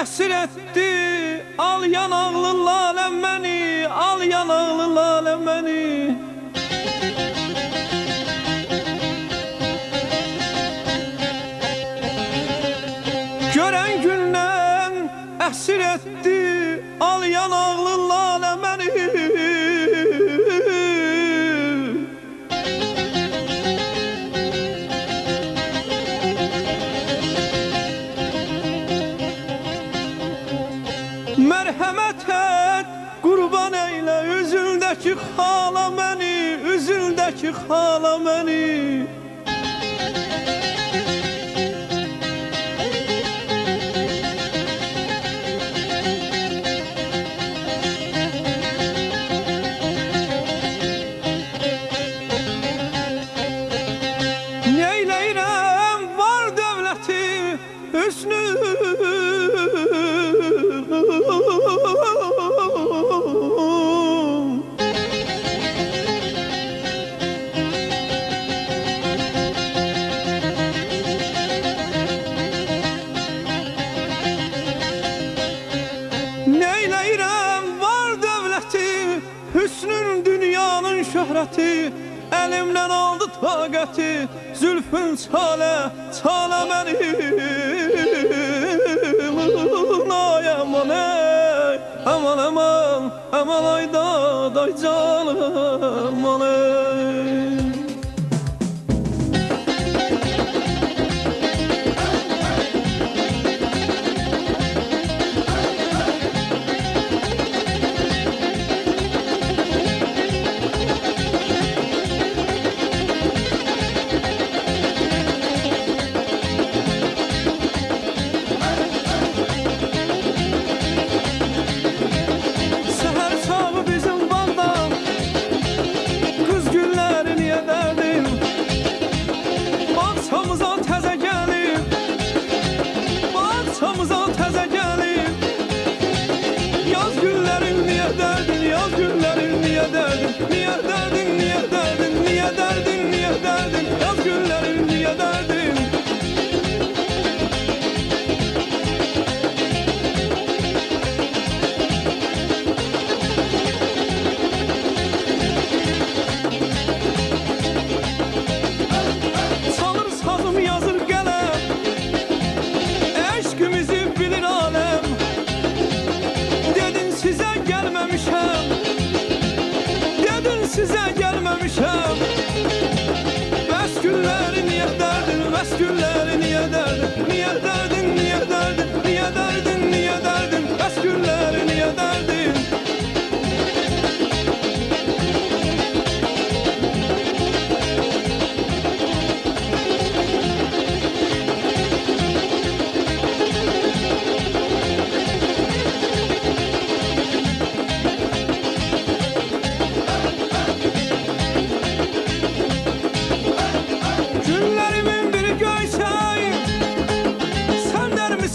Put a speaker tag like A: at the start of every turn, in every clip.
A: Əsir etdi al yanaqlı laləm məni Al yanaqlı laləm məni. Görən gündən əsir etdi Mərhəmət et, qurban eylə Üzüldəki xala məni, üzüldəki xala məni. Şöhrəti Əlimdən aldı taqəti Zülfün çalə, çalə mənim Ay aman ey. Aman aman, aman ay da day canım aman ey Dedin sizə gəlməmişəm Bəs günləri niyə dərdin Bəs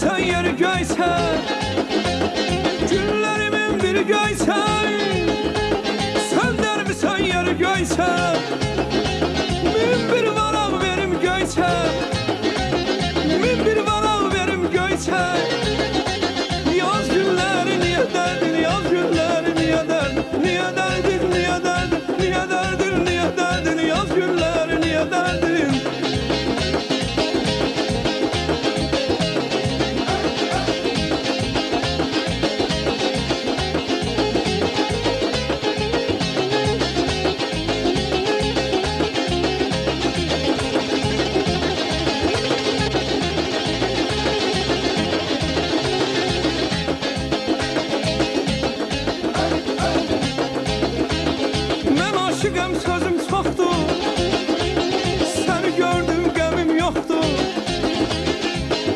A: Sen der misin yeri göysen Günlerimin biri göysen Sen der misin yeri göysen sözüm çoxdur Səni gördüm qəmim yoxdur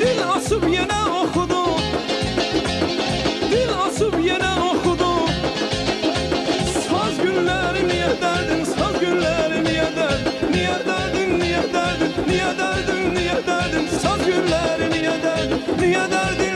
A: Dil asıb yenə oxudu Dil asıb yenə oxudu Saz günləri niyə dərdin Saz günləri niyə dərdin Niyə dərdin, niyə dərdin Niyə dərdin, niyə dərdin Saz günləri niyə dərdin Niyə dərdin,